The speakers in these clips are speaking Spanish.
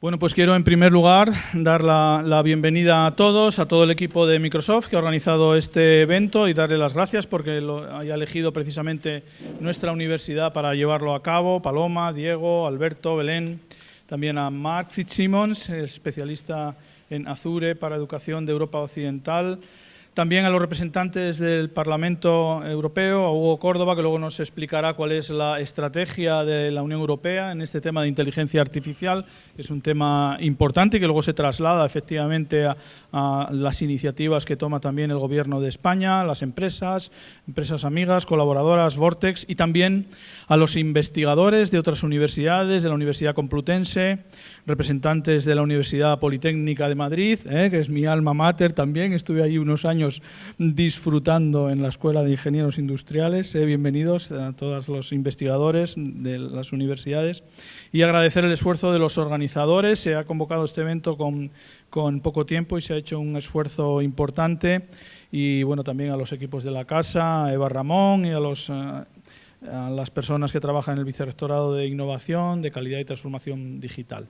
Bueno, pues quiero en primer lugar dar la, bienvenida a todos, a todo el equipo de Microsoft que ha organizado este evento y darle las gracias porque lo haya elegido precisamente nuestra universidad para llevarlo a cabo. Paloma, Diego, Alberto, Belén, también a Mark Fitzsimmons, especialista en Azure para Educación de Europa Occidental, también a los representantes del Parlamento Europeo, a Hugo Córdoba, que luego nos explicará cuál es la estrategia de la Unión Europea en este tema de inteligencia artificial, que es un tema importante y que luego se traslada efectivamente a, las iniciativas que toma también el Gobierno de España, las empresas, empresas amigas, colaboradoras, Vortex, y también a los investigadores de otras universidades, de la Universidad Complutense, representantes de la Universidad Politécnica de Madrid, eh, que es mi alma mater también, estuve allí unos años disfrutando en la Escuela de Ingenieros Industriales. Eh, bienvenidos a todos los investigadores de las universidades y agradecer el esfuerzo de los organizadores. Se ha convocado este evento con, con poco tiempo y se ha hecho un esfuerzo importante y bueno también a los equipos de la casa, a Eva Ramón y a los eh, a las personas que trabajan en el Vicerrectorado de Innovación, de Calidad y Transformación Digital.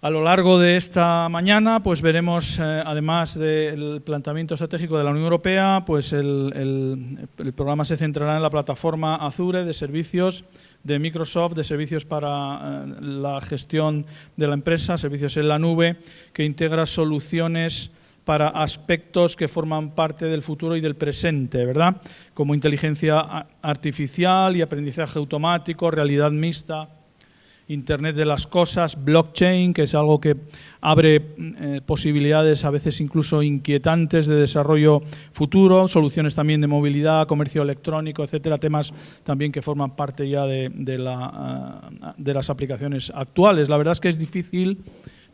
A lo largo de esta mañana pues veremos, eh, además del planteamiento estratégico de la Unión Europea, pues el, programa se centrará en la plataforma Azure de servicios de Microsoft, de servicios para eh, la gestión de la empresa, servicios en la nube, que integra soluciones para aspectos que forman parte del futuro y del presente, ¿verdad? Como inteligencia artificial y aprendizaje automático, realidad mixta, Internet de las Cosas, blockchain, que es algo que abre eh, posibilidades a veces incluso inquietantes de desarrollo futuro, soluciones también de movilidad, comercio electrónico, etcétera, temas también que forman parte ya de, de las aplicaciones actuales. La verdad es que es difícil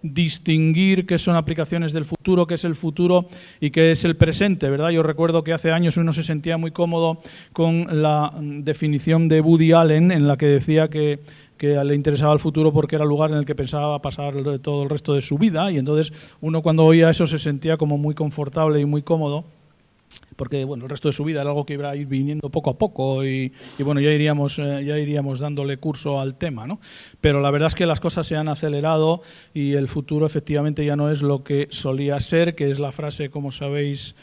distinguir qué son aplicaciones del futuro, qué es el futuro y qué es el presente, ¿verdad? Yo recuerdo que hace años uno se sentía muy cómodo con la mm, definición de Woody Allen en la que decía que que le interesaba el futuro porque era el lugar en el que pensaba pasar todo el resto de su vida y entonces uno cuando oía eso se sentía como muy confortable y muy cómodo porque bueno, el resto de su vida era algo que iba a ir viniendo poco a poco y, bueno, ya iríamos, eh, ya iríamos dándole curso al tema, ¿no? Pero la verdad es que las cosas se han acelerado y el futuro efectivamente ya no es lo que solía ser, que es la frase, como sabéis,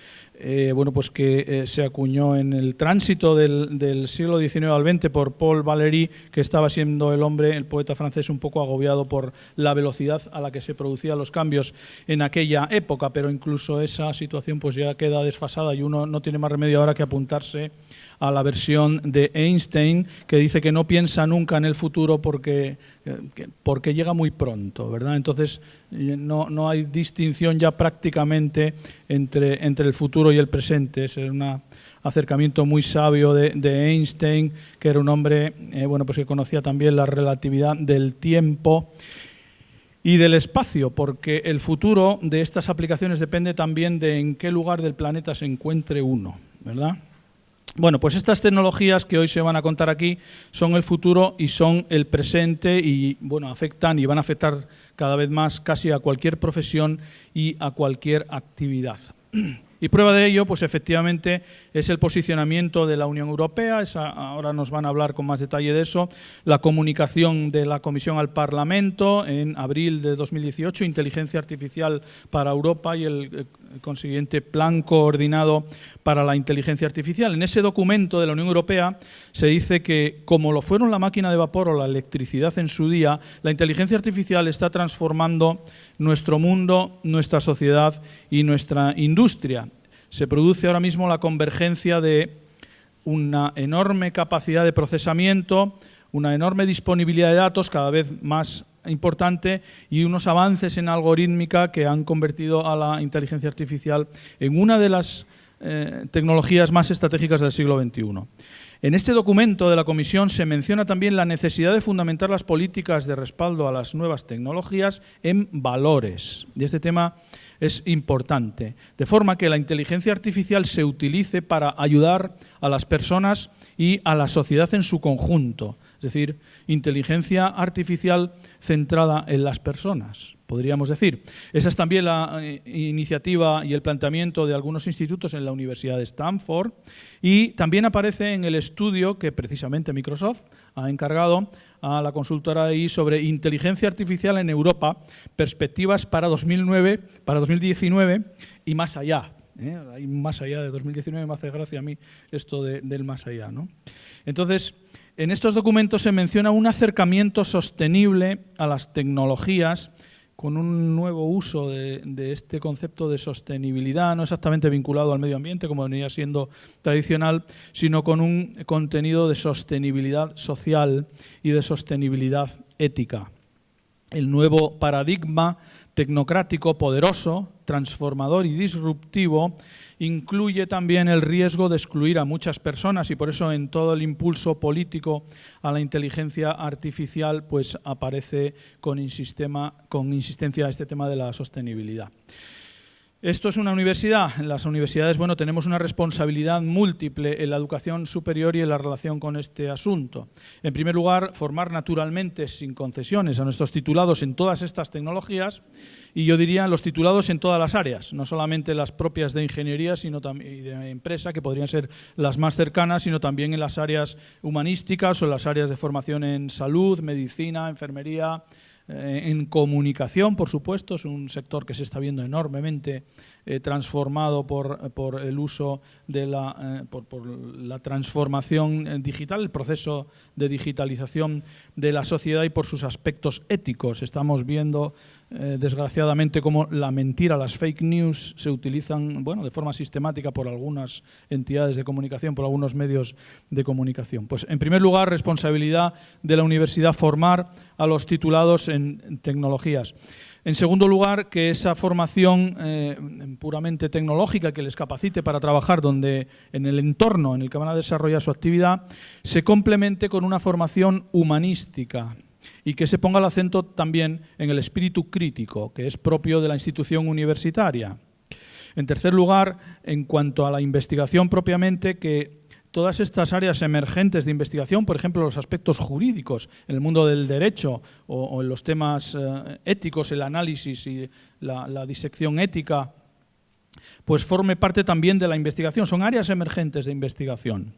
eh, bueno, pues que eh, se acuñó en el tránsito del, siglo XIX al XX por Paul Valéry, que estaba siendo el hombre, el poeta francés, un poco agobiado por la velocidad a la que se producían los cambios en aquella época, pero incluso esa situación pues ya queda desfasada y uno no tiene más remedio ahora que apuntarse a la versión de Einstein que dice que no piensa nunca en el futuro porque, eh, porque llega muy pronto, ¿verdad? Entonces eh, no, no, hay distinción ya prácticamente entre, entre el futuro y el presente. Es un acercamiento muy sabio de, Einstein, que era un hombre eh, bueno, pues que conocía también la relatividad del tiempo y del espacio, porque el futuro de estas aplicaciones depende también de en qué lugar del planeta se encuentre uno, ¿verdad? Bueno, pues estas tecnologías que hoy se van a contar aquí son el futuro y son el presente y bueno, afectan y van a afectar cada vez más casi a cualquier profesión y a cualquier actividad. Y prueba de ello, pues efectivamente, es el posicionamiento de la Unión Europea, ahora nos van a hablar con más detalle de eso, la comunicación de la Comisión al Parlamento en abril de 2018, Inteligencia Artificial para Europa y el, consiguiente Plan Coordinado para la Inteligencia Artificial. En ese documento de la Unión Europea se dice que, como lo fueron la máquina de vapor o la electricidad en su día, la inteligencia artificial está transformando nuestro mundo, nuestra sociedad y nuestra industria se produce ahora mismo la convergencia de una enorme capacidad de procesamiento, una enorme disponibilidad de datos cada vez más importante y unos avances en algorítmica que han convertido a la inteligencia artificial en una de las eh, tecnologías más estratégicas del siglo XXI. En este documento de la Comisión se menciona también la necesidad de fundamentar las políticas de respaldo a las nuevas tecnologías en valores. Y este tema es importante, de forma que la inteligencia artificial se utilice para ayudar a las personas y a la sociedad en su conjunto, es decir, inteligencia artificial centrada en las personas, podríamos decir. Esa es también la eh, iniciativa y el planteamiento de algunos institutos en la Universidad de Stanford y también aparece en el estudio que precisamente Microsoft ha encargado a la consultora ahí sobre inteligencia artificial en Europa, perspectivas para 2009, para 2019 y más allá. ¿eh? Más allá de 2019, me hace gracia a mí esto del más allá. ¿no? Entonces, en estos documentos se menciona un acercamiento sostenible a las tecnologías con un nuevo uso de, este concepto de sostenibilidad, no exactamente vinculado al medio ambiente, como venía siendo tradicional, sino con un contenido de sostenibilidad social y de sostenibilidad ética. El nuevo paradigma tecnocrático, poderoso, transformador y disruptivo, incluye también el riesgo de excluir a muchas personas y por eso en todo el impulso político a la inteligencia artificial pues aparece con, con insistencia este tema de la sostenibilidad. Esto es una universidad. En las universidades, bueno, tenemos una responsabilidad múltiple en la educación superior y en la relación con este asunto. En primer lugar, formar naturalmente, sin concesiones, a nuestros titulados en todas estas tecnologías y yo diría los titulados en todas las áreas, no solamente las propias de ingeniería sino y de empresa, que podrían ser las más cercanas, sino también en las áreas humanísticas o en las áreas de formación en salud, medicina, enfermería, eh, en comunicación, por supuesto, es un sector que se está viendo enormemente eh, transformado por, por, el uso de la, eh, por, la transformación digital, el proceso de digitalización de la sociedad y por sus aspectos éticos. Estamos viendo eh, desgraciadamente, como la mentira, las fake news se utilizan bueno, de forma sistemática por algunas entidades de comunicación, por algunos medios de comunicación. Pues, en primer lugar, responsabilidad de la universidad formar a los titulados en, tecnologías. En segundo lugar, que esa formación eh, puramente tecnológica que les capacite para trabajar donde, en el entorno en el que van a desarrollar su actividad se complemente con una formación humanística, y que se ponga el acento también en el espíritu crítico, que es propio de la institución universitaria. En tercer lugar, en cuanto a la investigación propiamente, que todas estas áreas emergentes de investigación, por ejemplo, los aspectos jurídicos en el mundo del derecho o, en los temas eh, éticos, el análisis y la disección ética, pues forme parte también de la investigación. Son áreas emergentes de investigación.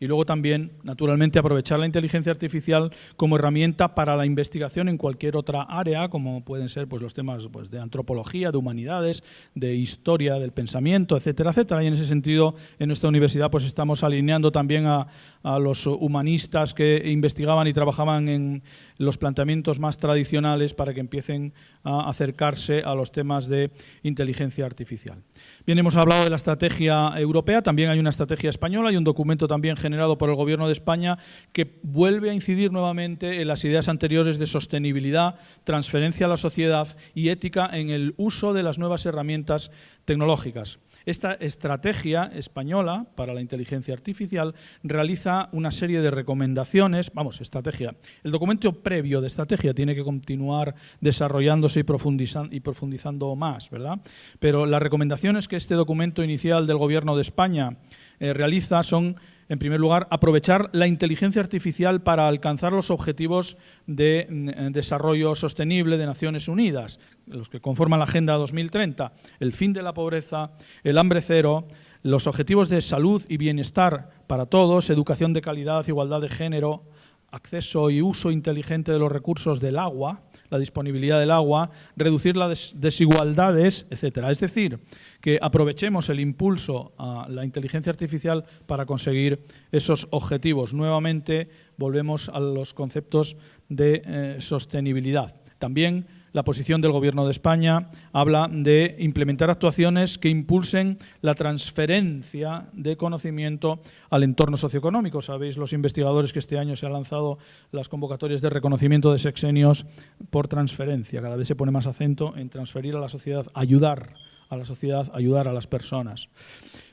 Y luego también, naturalmente, aprovechar la inteligencia artificial como herramienta para la investigación en cualquier otra área, como pueden ser pues, los temas pues, de antropología, de humanidades, de historia del pensamiento, etcétera, etcétera. Y en ese sentido, en nuestra universidad pues estamos alineando también a, a los humanistas que investigaban y trabajaban en los planteamientos más tradicionales para que empiecen a acercarse a los temas de inteligencia artificial. Bien, hemos hablado de la estrategia europea, también hay una estrategia española y un documento también generado por el Gobierno de España que vuelve a incidir nuevamente en las ideas anteriores de sostenibilidad, transferencia a la sociedad y ética en el uso de las nuevas herramientas tecnológicas. Esta estrategia española para la inteligencia artificial realiza una serie de recomendaciones, vamos, estrategia. El documento previo de estrategia tiene que continuar desarrollándose y profundizando, más, ¿verdad? Pero las recomendaciones que este documento inicial del Gobierno de España eh, realiza son en primer lugar, aprovechar la inteligencia artificial para alcanzar los objetivos de mm, desarrollo sostenible de Naciones Unidas, los que conforman la Agenda 2030, el fin de la pobreza, el hambre cero, los objetivos de salud y bienestar para todos, educación de calidad, igualdad de género, acceso y uso inteligente de los recursos del agua, la disponibilidad del agua, reducir las desigualdades, etcétera. Es decir, que aprovechemos el impulso a la inteligencia artificial para conseguir esos objetivos. Nuevamente volvemos a los conceptos de eh, sostenibilidad. También la posición del Gobierno de España habla de implementar actuaciones que impulsen la transferencia de conocimiento al entorno socioeconómico. Sabéis los investigadores que este año se han lanzado las convocatorias de reconocimiento de sexenios por transferencia. Cada vez se pone más acento en transferir a la sociedad, ayudar a la sociedad, ayudar a las personas.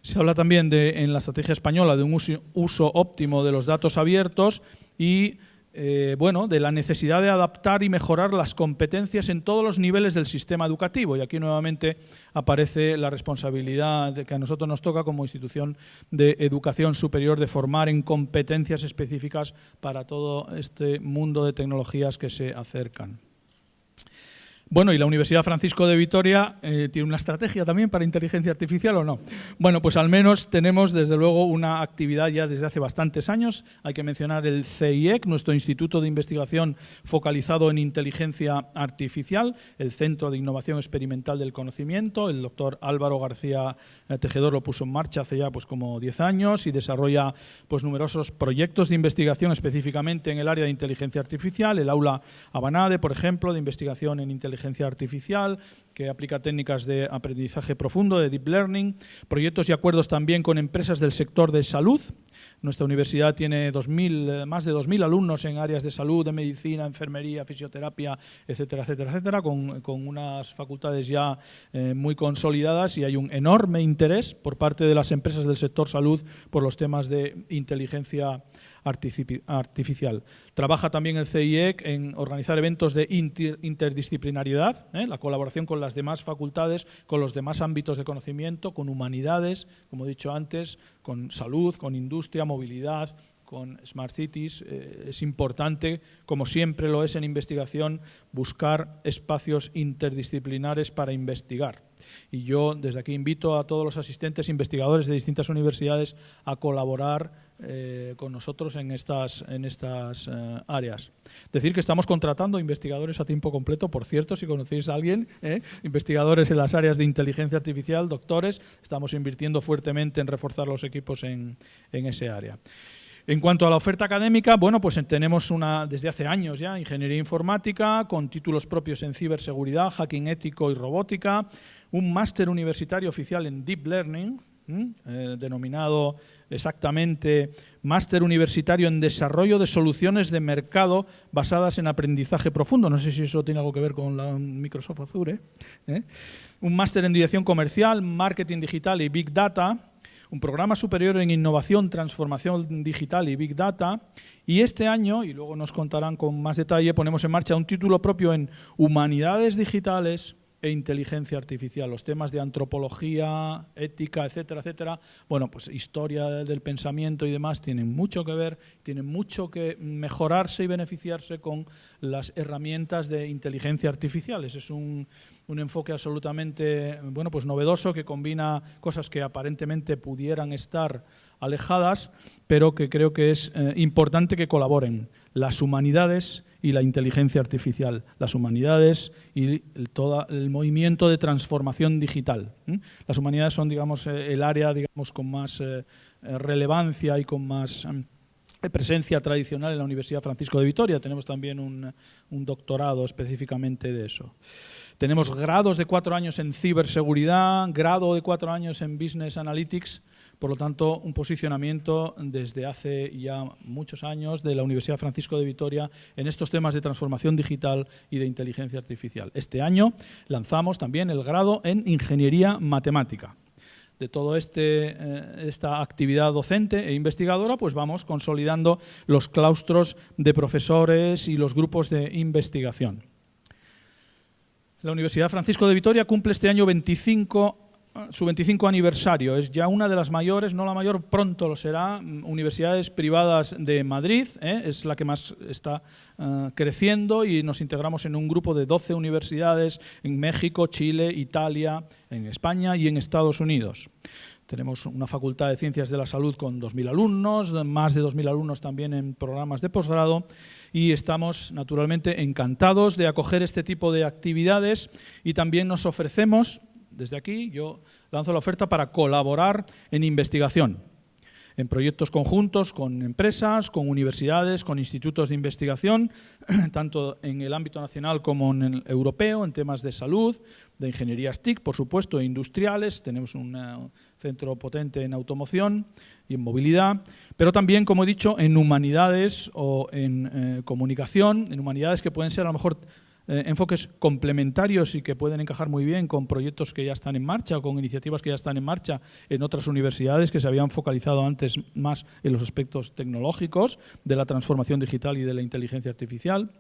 Se habla también de, en la estrategia española de un uso óptimo de los datos abiertos y eh, bueno, de la necesidad de adaptar y mejorar las competencias en todos los niveles del sistema educativo. Y aquí nuevamente aparece la responsabilidad que a nosotros nos toca como institución de educación superior de formar en competencias específicas para todo este mundo de tecnologías que se acercan. Bueno, ¿y la Universidad Francisco de Vitoria eh, tiene una estrategia también para inteligencia artificial o no? Bueno, pues al menos tenemos desde luego una actividad ya desde hace bastantes años. Hay que mencionar el CIEC, nuestro Instituto de Investigación focalizado en inteligencia artificial, el Centro de Innovación Experimental del Conocimiento. El doctor Álvaro García eh, Tejedor lo puso en marcha hace ya pues como 10 años y desarrolla pues numerosos proyectos de investigación específicamente en el área de inteligencia artificial. El aula Abanade, por ejemplo, de investigación en inteligencia inteligencia artificial, que aplica técnicas de aprendizaje profundo, de deep learning, proyectos y acuerdos también con empresas del sector de salud. Nuestra universidad tiene 2000, eh, más de 2.000 alumnos en áreas de salud, de medicina, enfermería, fisioterapia, etcétera, etcétera, etcétera, con, con unas facultades ya eh, muy consolidadas y hay un enorme interés por parte de las empresas del sector salud por los temas de inteligencia artificial artificial. Trabaja también el CIEC en organizar eventos de interdisciplinariedad, ¿eh? la colaboración con las demás facultades, con los demás ámbitos de conocimiento, con humanidades, como he dicho antes, con salud, con industria, movilidad, con Smart Cities. Eh, es importante, como siempre lo es en investigación, buscar espacios interdisciplinares para investigar. Y yo desde aquí invito a todos los asistentes investigadores de distintas universidades a colaborar eh, con nosotros en estas, en estas eh, áreas. Decir que estamos contratando investigadores a tiempo completo, por cierto, si conocéis a alguien, investigadores en las áreas de inteligencia artificial, doctores, estamos invirtiendo fuertemente en reforzar los equipos en, en ese área. En cuanto a la oferta académica, bueno, pues tenemos una, desde hace años ya, ingeniería informática, con títulos propios en ciberseguridad, hacking ético y robótica, un máster universitario oficial en Deep Learning, eh, denominado exactamente Máster Universitario en Desarrollo de Soluciones de Mercado basadas en aprendizaje profundo. No sé si eso tiene algo que ver con la Microsoft Azure. ¿eh? Un máster en Dirección Comercial, Marketing Digital y Big Data, un programa superior en innovación, transformación digital y big data. Y este año, y luego nos contarán con más detalle, ponemos en marcha un título propio en humanidades digitales e inteligencia artificial, los temas de antropología, ética, etcétera, etcétera. Bueno, pues historia del pensamiento y demás tienen mucho que ver, tienen mucho que mejorarse y beneficiarse con las herramientas de inteligencia artificial. Ese es un un enfoque absolutamente bueno, pues novedoso que combina cosas que aparentemente pudieran estar alejadas, pero que creo que es eh, importante que colaboren las humanidades y la inteligencia artificial, las humanidades y todo el movimiento de transformación digital. Las humanidades son, digamos, eh, el área, digamos, con más eh, relevancia y con más presencia tradicional en la Universidad Francisco de Vitoria. Tenemos también un doctorado específicamente de eso. Tenemos grados de cuatro años en ciberseguridad, grado de cuatro años en business analytics, por lo tanto, un posicionamiento desde hace ya muchos años de la Universidad Francisco de Vitoria en estos temas de transformación digital y de inteligencia artificial. Este año lanzamos también el grado en ingeniería matemática de toda este, eh, esta actividad docente e investigadora, pues vamos consolidando los claustros de profesores y los grupos de investigación. La Universidad Francisco de Vitoria cumple este año 25, su 25 aniversario. Es ya una de las mayores, no la mayor, pronto lo será, mm, universidades privadas de Madrid. ¿eh? Es la que más está eh, creciendo y nos integramos en un grupo de 12 universidades en México, Chile, Italia, en España y en Estados Unidos. Tenemos una facultad de Ciencias de la Salud con 2.000 alumnos, más de 2.000 alumnos también en programas de posgrado y estamos naturalmente encantados de acoger este tipo de actividades y también nos ofrecemos, desde aquí yo lanzo la oferta para colaborar en investigación en proyectos conjuntos con empresas, con universidades, con institutos de investigación, tanto en el ámbito nacional como en el europeo, en temas de salud, de ingenierías TIC, por supuesto, e industriales. Tenemos un eh, centro potente en automoción y en movilidad, pero también, como he dicho, en humanidades o en eh, comunicación, en humanidades que pueden ser a lo mejor eh, enfoques complementarios y que pueden encajar muy bien con proyectos que ya están en marcha o con iniciativas que ya están en marcha en otras universidades que se habían focalizado antes más en los aspectos tecnológicos de la transformación digital y de la inteligencia artificial.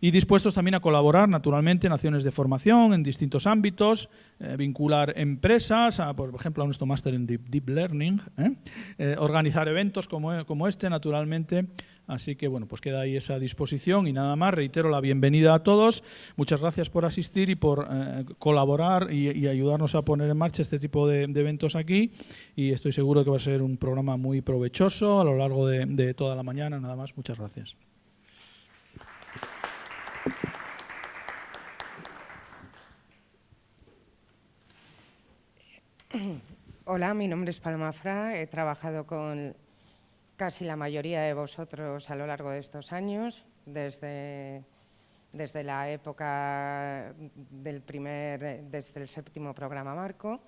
Y dispuestos también a colaborar, naturalmente, en acciones de formación en distintos ámbitos, eh, vincular empresas, por ejemplo, a nuestro máster en Deep, Learning, ¿eh? organizar eventos como, como este, naturalmente, Así que bueno, pues queda ahí esa disposición y nada más. Reitero la bienvenida a todos. Muchas gracias por asistir y por eh, colaborar y, ayudarnos a poner en marcha este tipo de, eventos aquí. Y estoy seguro que va a ser un programa muy provechoso a lo largo de toda la mañana. Nada más, muchas gracias. Hola, mi nombre es Palma Fra, he trabajado con casi la mayoría de vosotros a lo largo de estos años, desde, desde la época del primer, desde el séptimo programa Marco.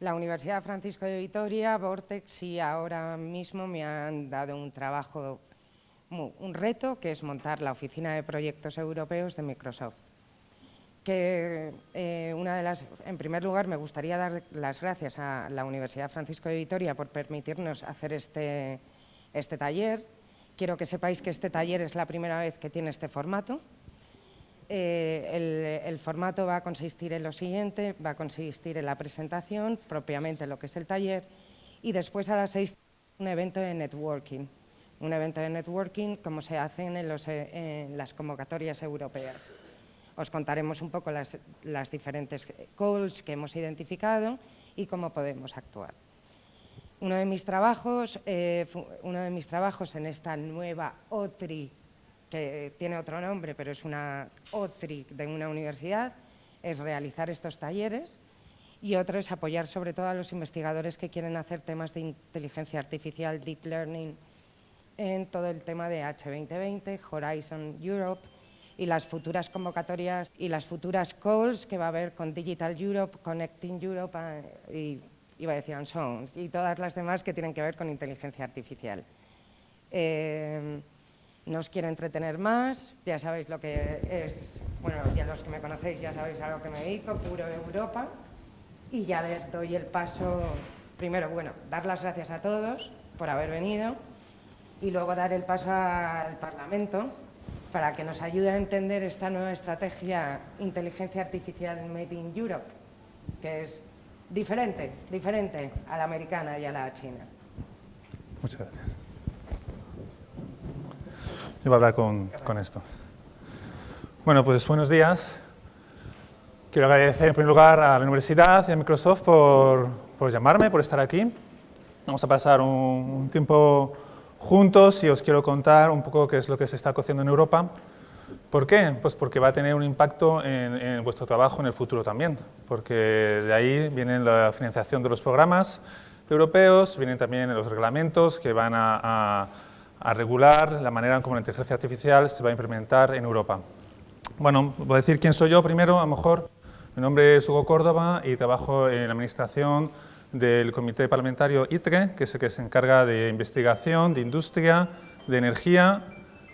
La Universidad Francisco de Vitoria, Vortex y ahora mismo me han dado un trabajo, un reto, que es montar la oficina de proyectos europeos de Microsoft que eh, una en primer lugar me gustaría dar las gracias a la Universidad Francisco de Vitoria por permitirnos hacer este, este taller. Quiero que sepáis que este taller es la primera vez que tiene este formato. Eh, el, formato va a consistir en lo siguiente, va a consistir en la presentación, propiamente lo que es el taller, y después a las seis un evento de networking. Un evento de networking como se hacen en, en las convocatorias europeas. Os contaremos un poco las, diferentes calls que hemos identificado y cómo podemos actuar. Uno de mis trabajos, eh, uno de mis trabajos en esta nueva OTRI, que tiene otro nombre, pero es una OTRI de una universidad, es realizar estos talleres y otro es apoyar sobre todo a los investigadores que quieren hacer temas de inteligencia artificial, deep learning, en todo el tema de H2020, Horizon Europe, y las futuras convocatorias y las futuras calls que va a haber con Digital Europe, Connecting Europe eh, y iba a decir Sons y todas las demás que tienen que ver con inteligencia artificial. Eh, no os quiero entretener más, ya sabéis lo que es, bueno, ya los que me conocéis ya sabéis a lo que me dedico, puro Europa, y ya doy el paso, primero, bueno, dar las gracias a todos por haber venido, y luego dar el paso al Parlamento, para que nos ayude a entender esta nueva estrategia inteligencia artificial Made in Europe, que es diferente, diferente a la americana y a la china. Muchas gracias. Yo voy a hablar con, con esto. Bueno, pues buenos días. Quiero agradecer en primer lugar a la universidad y a Microsoft por, por llamarme, por estar aquí. Vamos a pasar un, un tiempo juntos y os quiero contar un poco qué es lo que se está cociendo en Europa. ¿Por qué? Pues porque va a tener un impacto en, vuestro trabajo en el futuro también, porque de ahí viene la financiación de los programas europeos, vienen también los reglamentos que van a, regular la manera en cómo la inteligencia artificial se va a implementar en Europa. Bueno, voy a decir quién soy yo primero, a lo mejor. Mi nombre es Hugo Córdoba y trabajo en la administración del Comité Parlamentario ITRE, que es el que se encarga de investigación, de industria, de energía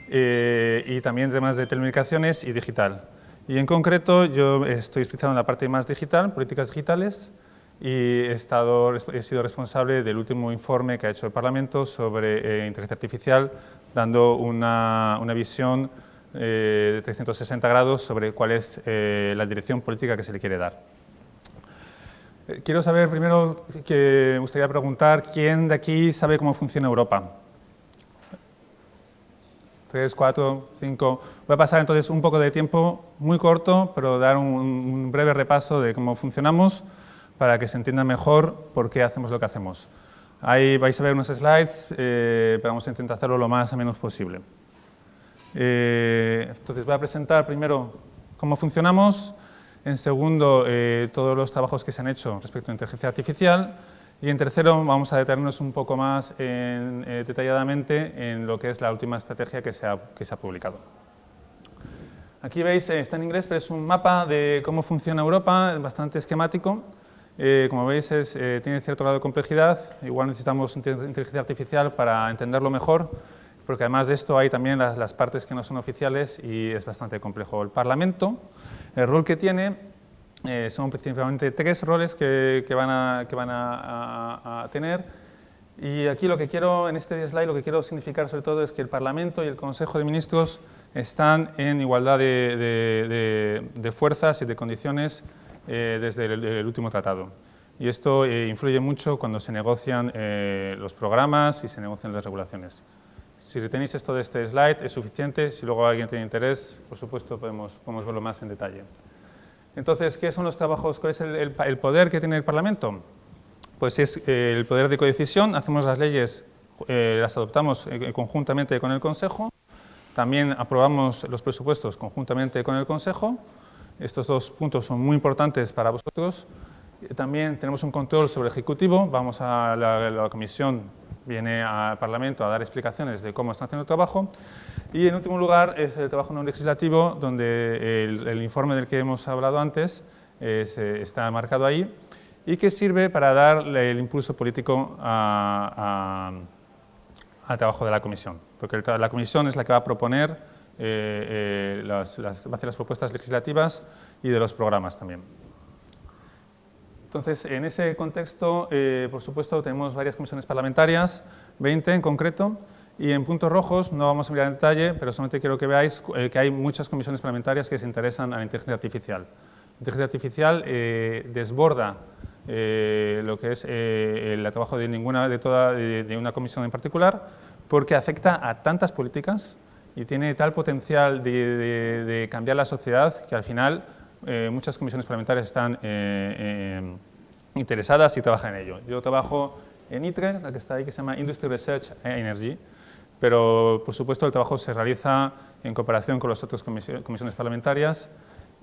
eh, y también temas de telecomunicaciones y digital. Y en concreto yo estoy especializado en la parte más digital, políticas digitales, y he, estado, he sido responsable del último informe que ha hecho el Parlamento sobre eh, inteligencia artificial, dando una, una visión eh, de 360 grados sobre cuál es la dirección política que se le quiere dar. Eh, quiero saber primero, que me gustaría preguntar, ¿quién de aquí sabe cómo funciona Europa? Tres, cuatro, cinco... Voy a pasar entonces un poco de tiempo, muy corto, pero dar un, breve repaso de cómo funcionamos para que se entienda mejor por qué hacemos lo que hacemos. Ahí vais a ver unos slides, eh, pero vamos a intentar hacerlo lo más o menos posible. Eh, entonces voy a presentar primero cómo funcionamos, en segundo, eh, todos los trabajos que se han hecho respecto a inteligencia artificial. Y en tercero, vamos a detenernos un poco más eh, detalladamente en lo que es la última estrategia que se ha, publicado. Aquí veis, eh, está en inglés, pero es un mapa de cómo funciona Europa, bastante esquemático. como veis, tiene cierto grado de complejidad. Igual necesitamos inteligencia artificial para entenderlo mejor, porque además de esto hay también las partes que no son oficiales y es bastante complejo. El Parlamento el rol que tiene eh, son principalmente tres roles que, van, a, que van a, tener. Y aquí lo que quiero, en este slide, lo que quiero significar sobre todo es que el Parlamento y el Consejo de Ministros están en igualdad de, fuerzas y de condiciones eh, desde el, último tratado. Y esto eh, influye mucho cuando se negocian los programas y se negocian las regulaciones. Si tenéis esto de este slide es suficiente, si luego alguien tiene interés, por supuesto podemos, podemos verlo más en detalle. Entonces, ¿qué son los trabajos? ¿Cuál es el, poder que tiene el Parlamento? Pues es eh, el poder de codecisión, hacemos las leyes, eh, las adoptamos eh, conjuntamente con el Consejo, también aprobamos los presupuestos conjuntamente con el Consejo, estos dos puntos son muy importantes para vosotros. También tenemos un control sobre el Ejecutivo, vamos a la, Comisión, viene al Parlamento a dar explicaciones de cómo están haciendo el trabajo. Y en último lugar es el trabajo no legislativo, donde el, informe del que hemos hablado antes eh, está marcado ahí y que sirve para dar el impulso político al trabajo de la Comisión, porque la Comisión es la que va a proponer, eh, eh, las, va a hacer las propuestas legislativas y de los programas también. Entonces, en ese contexto, por supuesto, tenemos varias comisiones parlamentarias, 20 en concreto, y en puntos rojos no vamos a mirar en detalle, pero solamente quiero que veáis eh, que hay muchas comisiones parlamentarias que se interesan a la inteligencia artificial. La inteligencia artificial eh, desborda eh, lo que es el trabajo de, ninguna, de, toda, de, una comisión en particular, porque afecta a tantas políticas y tiene tal potencial de, cambiar la sociedad que al final muchas comisiones parlamentarias están interesadas y trabajan en ello. Yo trabajo en ITRE, la que está ahí, que se llama Industry Research Energy, pero por supuesto el trabajo se realiza en cooperación con las otras comisiones parlamentarias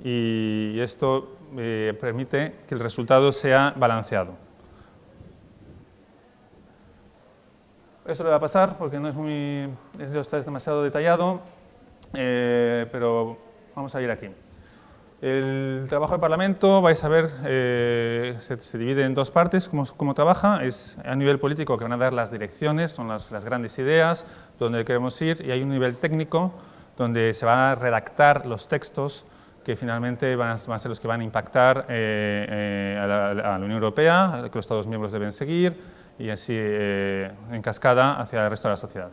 y esto eh, permite que el resultado sea balanceado. Eso le va a pasar porque no es muy, esto es demasiado detallado, eh, pero vamos a ir aquí. El trabajo del Parlamento, vais a ver, eh, se, divide en dos partes, cómo, trabaja, es a nivel político que van a dar las direcciones, son las, grandes ideas, donde queremos ir, y hay un nivel técnico, donde se van a redactar los textos que finalmente van a, ser los que van a impactar eh, eh, a, la, Unión Europea, que los Estados miembros deben seguir, y así en cascada hacia el resto de la sociedad.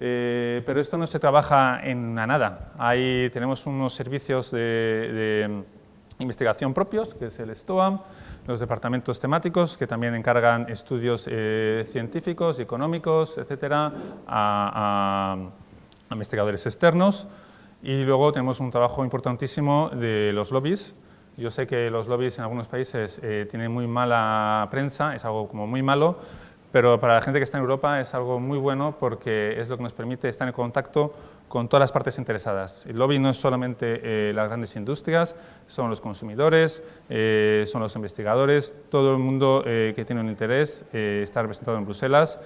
Eh, pero esto no se trabaja en nada. Ahí tenemos unos servicios de, investigación propios, que es el STOAM, los departamentos temáticos que también encargan estudios eh, científicos, económicos, etcétera, a, investigadores externos. Y luego tenemos un trabajo importantísimo de los lobbies. Yo sé que los lobbies en algunos países eh, tienen muy mala prensa, es algo como muy malo, pero para la gente que está en Europa es algo muy bueno porque es lo que nos permite estar en contacto con todas las partes interesadas. El lobby no es solamente eh, las grandes industrias, son los consumidores, eh, son los investigadores, todo el mundo eh, que tiene un interés está representado en Bruselas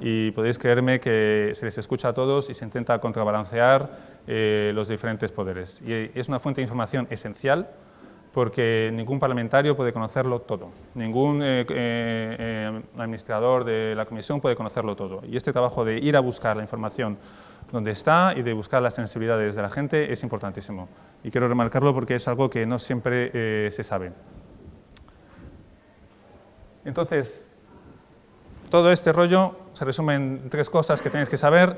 y podéis creerme que se les escucha a todos y se intenta contrabalancear los diferentes poderes. Y es una fuente de información esencial porque ningún parlamentario puede conocerlo todo, ningún eh, eh, eh, administrador de la comisión puede conocerlo todo. Y este trabajo de ir a buscar la información donde está y de buscar las sensibilidades de la gente es importantísimo. Y quiero remarcarlo porque es algo que no siempre se sabe. Entonces, todo este rollo se resume en tres cosas que tenéis que saber.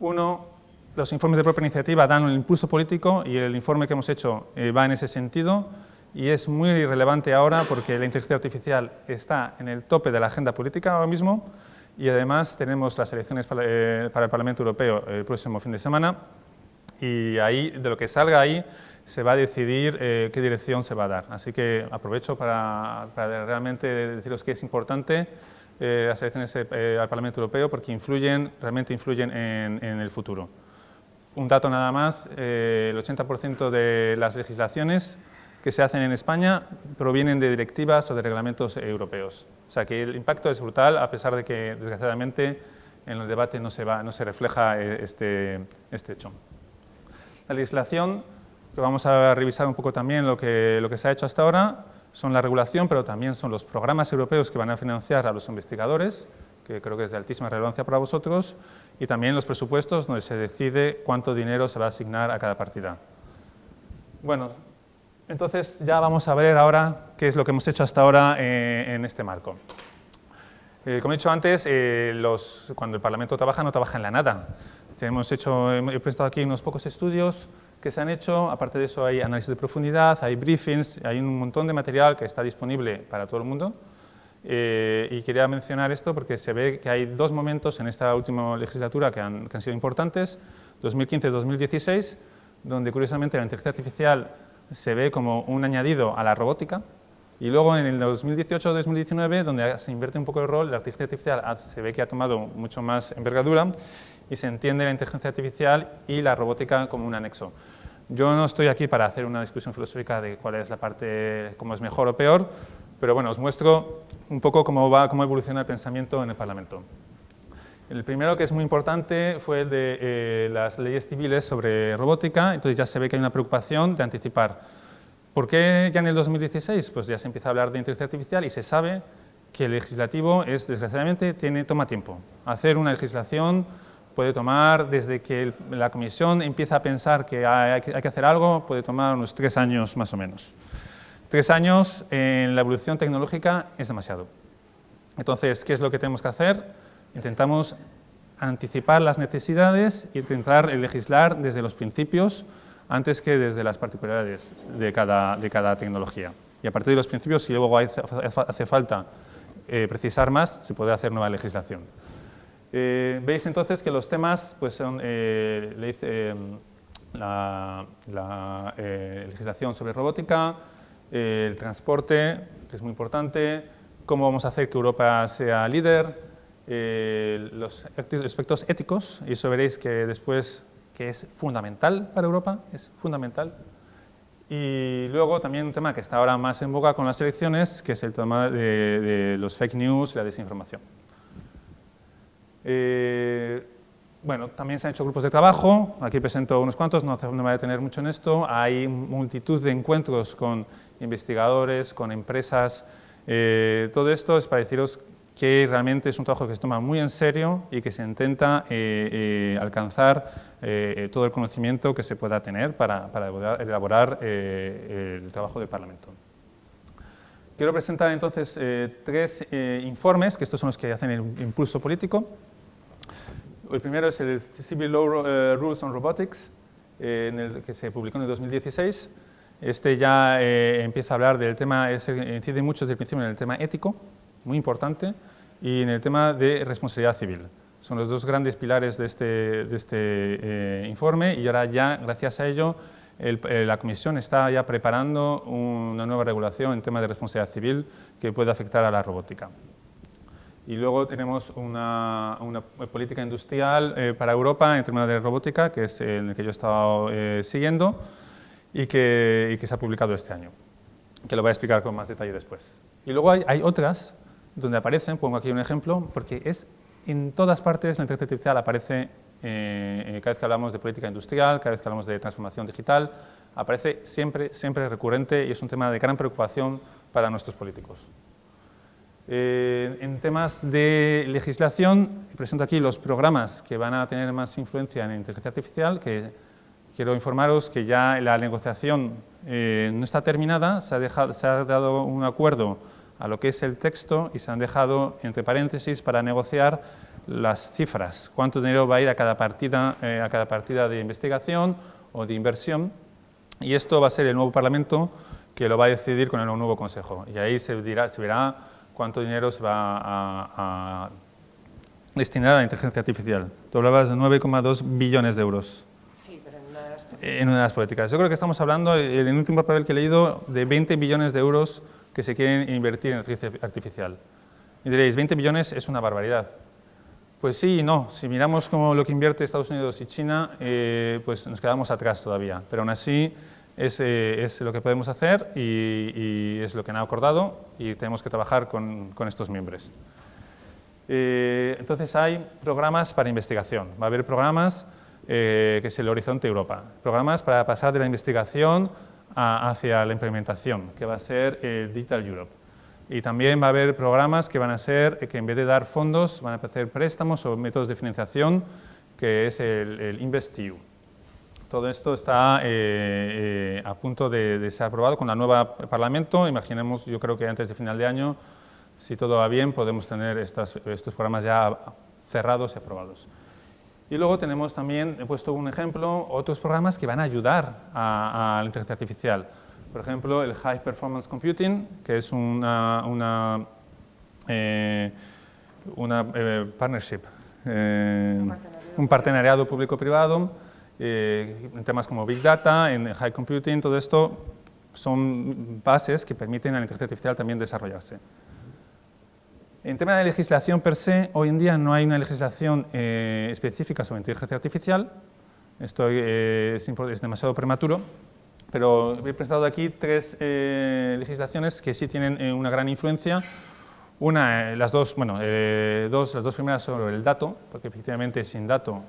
Uno, los informes de propia iniciativa dan un impulso político y el informe que hemos hecho va en ese sentido y es muy relevante ahora porque la inteligencia artificial está en el tope de la agenda política ahora mismo y además tenemos las elecciones para, eh, el Parlamento Europeo el próximo fin de semana y ahí, de lo que salga ahí se va a decidir eh, qué dirección se va a dar. Así que aprovecho para, realmente deciros que es importante eh, las elecciones al Parlamento Europeo porque influyen, realmente influyen en, en el futuro. Un dato nada más, el 80% de las legislaciones que se hacen en España provienen de directivas o de reglamentos europeos. O sea que el impacto es brutal, a pesar de que, desgraciadamente, en el debate no se, va, no se refleja eh, este, este hecho. La legislación, que vamos a revisar un poco también lo que, lo que se ha hecho hasta ahora, son la regulación, pero también son los programas europeos que van a financiar a los investigadores, que creo que es de altísima relevancia para vosotros, y también los presupuestos, donde se decide cuánto dinero se va a asignar a cada partida. Bueno, entonces ya vamos a ver ahora qué es lo que hemos hecho hasta ahora eh, en este marco. Eh, como he dicho antes, eh, cuando el Parlamento trabaja no trabaja en la nada. Hemos hecho, he prestado aquí unos pocos estudios que se han hecho, aparte de eso hay análisis de profundidad, hay briefings, hay un montón de material que está disponible para todo el mundo Eh, y quería mencionar esto porque se ve que hay dos momentos en esta última legislatura que han, que han sido importantes, 2015-2016, donde curiosamente la inteligencia artificial se ve como un añadido a la robótica, y luego en el 2018-2019, donde se invierte un poco el rol, la inteligencia artificial se ve que ha tomado mucho más envergadura y se entiende la inteligencia artificial y la robótica como un anexo. Yo no estoy aquí para hacer una discusión filosófica de cuál es la parte, cómo es mejor o peor, pero bueno, os muestro un poco cómo, va, cómo evoluciona el pensamiento en el Parlamento. El primero que es muy importante fue el de eh, las leyes civiles sobre robótica, entonces ya se ve que hay una preocupación de anticipar. ¿Por qué ya en el 2016? Pues ya se empieza a hablar de inteligencia artificial y se sabe que el legislativo es, desgraciadamente, tiene, toma tiempo. Hacer una legislación puede tomar, desde que la comisión empieza a pensar que hay, que hacer algo, puede tomar unos tres años más o menos. Tres años en la evolución tecnológica es demasiado. Entonces, ¿qué es lo que tenemos que hacer? Intentamos anticipar las necesidades e intentar legislar desde los principios antes que desde las particularidades de cada, de cada tecnología. Y a partir de los principios, si luego hace, falta eh, precisar más, se puede hacer nueva legislación. Eh, veis entonces que los temas pues, son eh, la, la legislación sobre robótica, el transporte, que es muy importante, cómo vamos a hacer que Europa sea líder, los aspectos éticos, y eso veréis que después que es fundamental para Europa, es fundamental. Y luego también un tema que está ahora más en boga con las elecciones, que es el tema de, de los fake news y la desinformación. Eh, bueno, también se han hecho grupos de trabajo, aquí presento unos cuantos, no, me voy a detener mucho en esto. Hay multitud de encuentros con investigadores, con empresas. Eh, todo esto es para deciros que realmente es un trabajo que se toma muy en serio y que se intenta eh, alcanzar todo el conocimiento que se pueda tener para, para elaborar el trabajo del Parlamento. Quiero presentar entonces tres informes, que estos son los que hacen el impulso político. El primero es el Civil Law eh, Rules on Robotics, eh, en el que se publicó en el 2016. Este ya eh, empieza a hablar del tema, incide mucho desde el principio en el tema ético, muy importante, y en el tema de responsabilidad civil. Son los dos grandes pilares de este, de este informe y ahora ya, gracias a ello, la Comisión está ya preparando una nueva regulación en tema de responsabilidad civil que puede afectar a la robótica. Y luego tenemos una, una política industrial eh, para Europa en términos de robótica, que es el que yo he estado eh, siguiendo y que, y que, se ha publicado este año, que lo voy a explicar con más detalle después. Y luego hay, hay otras donde aparecen, pongo aquí un ejemplo, porque es en todas partes la inteligencia artificial aparece, eh, cada vez que hablamos de política industrial, cada vez que hablamos de transformación digital, aparece siempre, siempre recurrente y es un tema de gran preocupación para nuestros políticos. Eh, en temas de legislación, presento aquí los programas que van a tener más influencia en inteligencia artificial, que quiero informaros que ya la negociación eh, no está terminada, se ha, dejado, se ha, dado un acuerdo a lo que es el texto y se han dejado entre paréntesis para negociar las cifras, cuánto dinero va a ir a cada partida, eh, a cada partida de investigación o de inversión, y esto va a ser el nuevo Parlamento que lo va a decidir con el nuevo Consejo, y ahí se, dirá, se verá cuánto dinero se va a, destinar a la inteligencia artificial. Tú hablabas de 9,2 billones de euros. Sí, pero en una de las En una de las políticas. Yo creo que estamos hablando, en el último papel que he leído, de 20 billones de euros que se quieren invertir en inteligencia artificial. Y diréis, 20 billones es una barbaridad. Pues sí y no. Si miramos como lo que invierte Estados Unidos y China, eh, pues nos quedamos atrás todavía. Pero aún así, es, es, lo que podemos hacer y, y, es lo que han acordado y tenemos que trabajar con, con estos miembros. Eh, entonces hay programas para investigación. Va a haber programas eh, que es el Horizonte Europa. Programas para pasar de la investigación hacia la implementación, que va a ser el Digital Europe. Y también va a haber programas que van a ser, que en vez de dar fondos, van a hacer préstamos o métodos de financiación, que es el, InvestEU. Todo esto está eh, eh, a punto de, de, ser aprobado con la nueva Parlamento. Imaginemos, yo creo que antes de final de año, si todo va bien, podemos tener estas, estos programas ya cerrados y aprobados. Y luego tenemos también, he puesto un ejemplo, otros programas que van a ayudar a, a la inteligencia artificial. Por ejemplo, el High Performance Computing, que es una, una una partnership, un partenariado público-privado en temas como Big Data, en High Computing, todo esto son bases que permiten a la inteligencia artificial también desarrollarse. En tema de legislación per se, hoy en día no hay una legislación eh, específica sobre inteligencia artificial, esto eh, es, demasiado prematuro, pero he presentado aquí tres eh, legislaciones que sí tienen una gran influencia. Una, las dos, bueno, dos, las dos primeras sobre el dato, porque efectivamente sin dato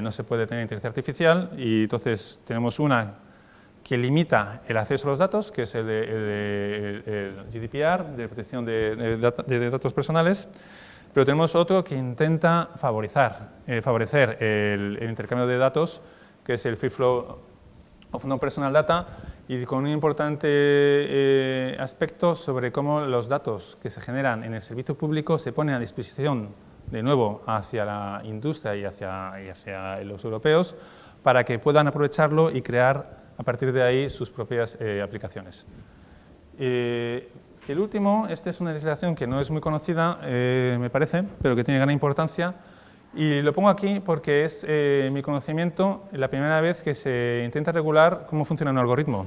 no se puede tener inteligencia artificial, y entonces tenemos una que limita el acceso a los datos, que es el, de, GDPR, de protección de, datos personales, pero tenemos otro que intenta eh, favorecer el, intercambio de datos, que es el Free Flow of Non-Personal Data, y con un importante eh, aspecto sobre cómo los datos que se generan en el servicio público se ponen a disposición de nuevo hacia la industria y hacia, y hacia los europeos para que puedan aprovecharlo y crear a partir de ahí sus propias eh, aplicaciones. Eh, el último, esta es una legislación que no es muy conocida, eh, me parece, pero que tiene gran importancia, y lo pongo aquí porque es mi conocimiento la primera vez que se intenta regular cómo funciona un algoritmo.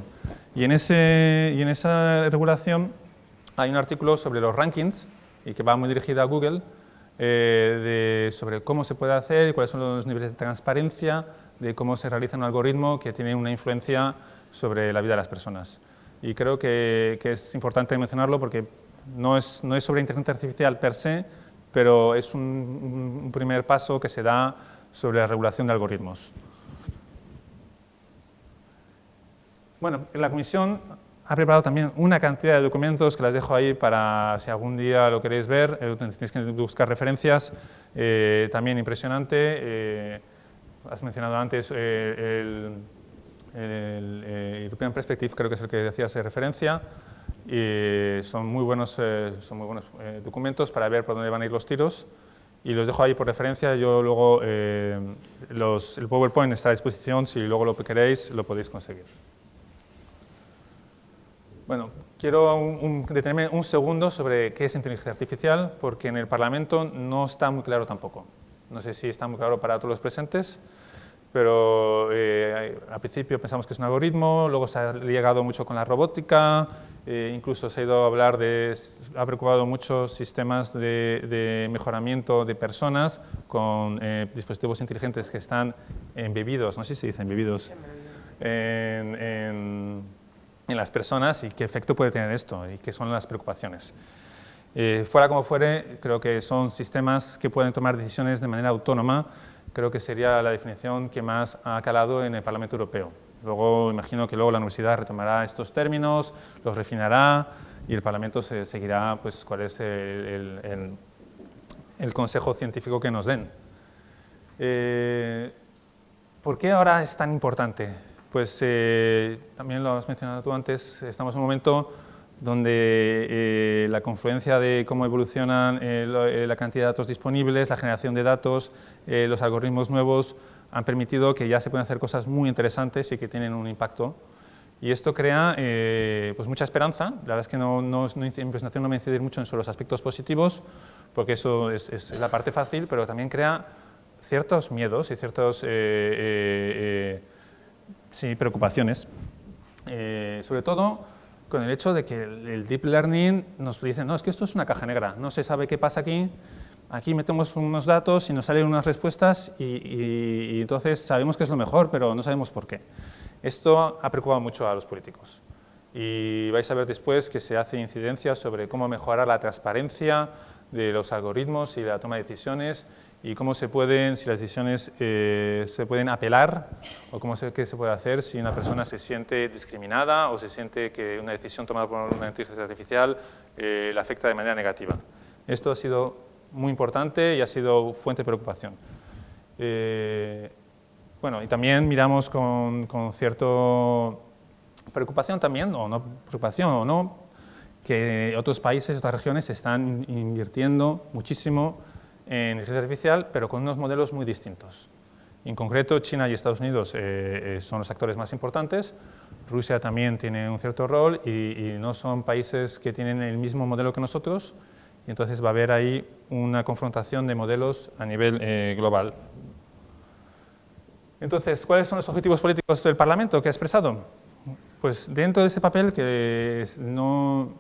Y en, ese, y en esa regulación hay un artículo sobre los rankings, y que va muy dirigido a Google, sobre cómo se puede hacer cuáles son los niveles de transparencia, de cómo se realiza un algoritmo que tiene una influencia sobre la vida de las personas. Y creo que, es importante mencionarlo porque no es, no es, sobre inteligencia artificial per se, pero es un, primer paso que se da sobre la regulación de algoritmos. Bueno, la comisión ha preparado también una cantidad de documentos que las dejo ahí para si algún día lo queréis ver, eh, tenéis que buscar referencias, eh, también impresionante. Eh, has mencionado antes eh, el, eh, European Perspective, creo que es el que decías de referencia, y son muy buenos, eh, son muy buenos documentos para ver por dónde van a ir los tiros, y los dejo ahí por referencia, yo luego, los, el PowerPoint está a disposición, si luego lo queréis, lo podéis conseguir. Bueno, quiero detenerme un segundo sobre qué es inteligencia artificial, porque en el Parlamento no está muy claro tampoco. No sé si está muy claro para todos los presentes, pero eh, al principio pensamos que es un algoritmo, luego se ha llegado mucho con la robótica, eh, incluso se ha ido a hablar de, ha preocupado muchos sistemas de, mejoramiento de personas con eh, dispositivos inteligentes que están embebidos, no sé si se dice embebidos, en, en, en, las personas y qué efecto puede tener esto y qué son las preocupaciones. Eh, fuera como fuere, creo que son sistemas que pueden tomar decisiones de manera autónoma, creo que sería la definición que más ha calado en el Parlamento Europeo. Luego, imagino que luego la universidad retomará estos términos, los refinará y el Parlamento se seguirá pues, cuál es el, el, consejo científico que nos den. Eh, ¿Por qué ahora es tan importante? Pues eh, también lo has mencionado tú antes, estamos en un momento donde eh, la confluencia de cómo evolucionan eh, eh, la cantidad de datos disponibles, la generación de datos, los algoritmos nuevos, han permitido que ya se puedan hacer cosas muy interesantes y que tienen un impacto. Y esto crea pues mucha esperanza. La verdad es que no, no, no, en presentación no me incidir mucho en los aspectos positivos, porque eso es, es, la parte fácil, pero también crea ciertos miedos y ciertas sí, preocupaciones. sobre todo, con el hecho de que el deep learning nos dice, no, es que esto es una caja negra, no se sabe qué pasa aquí, aquí metemos unos datos y nos salen unas respuestas y, entonces sabemos que es lo mejor, pero no sabemos por qué. Esto ha preocupado mucho a los políticos y vais a ver después que se hace incidencia sobre cómo mejorar la transparencia de los algoritmos y la toma de decisiones y cómo se pueden, si las decisiones eh, se pueden apelar o cómo se, qué se puede hacer si una persona se siente discriminada o se siente que una decisión tomada por una inteligencia artificial eh, la afecta de manera negativa. Esto ha sido muy importante y ha sido fuente de preocupación. Eh, bueno, y también miramos con, con cierta preocupación también, o no preocupación o no, que otros países, otras regiones están invirtiendo muchísimo en inteligencia artificial, pero con unos modelos muy distintos. En concreto, China y Estados Unidos eh, eh, son los actores más importantes, Rusia también tiene un cierto rol y, no son países que tienen el mismo modelo que nosotros y entonces va a haber ahí una confrontación de modelos a nivel eh, global. Entonces, ¿cuáles son los objetivos políticos del Parlamento que ha expresado? Pues dentro de ese papel, que no